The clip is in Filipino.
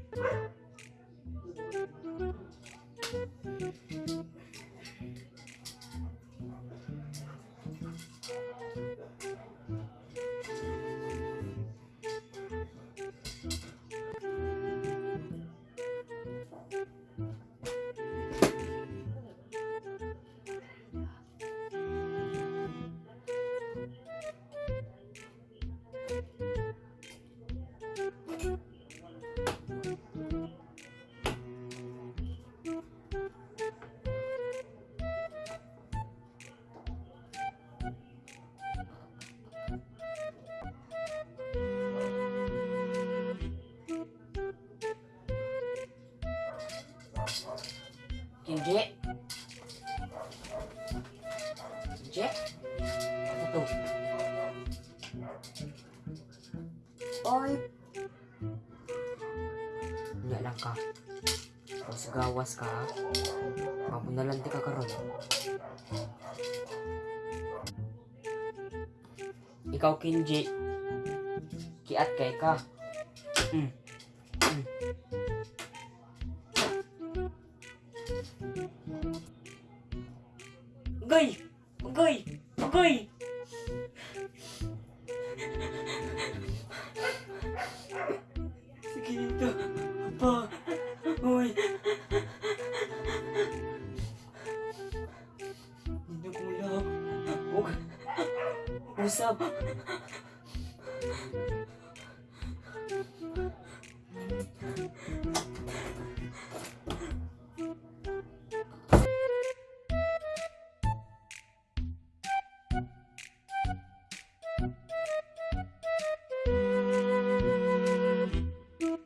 Bye. Hindi. Hindi. Ano? Oy! Hindi lang ka. Mas gawas ka. Mabunalante ka karon. Ikaw, Kinji. Kiat kay ka. Mm. Mm. Goy! Goy! Goy! Sige dito. Pa. Uy. Hindi ko lang. Huwag. Usap.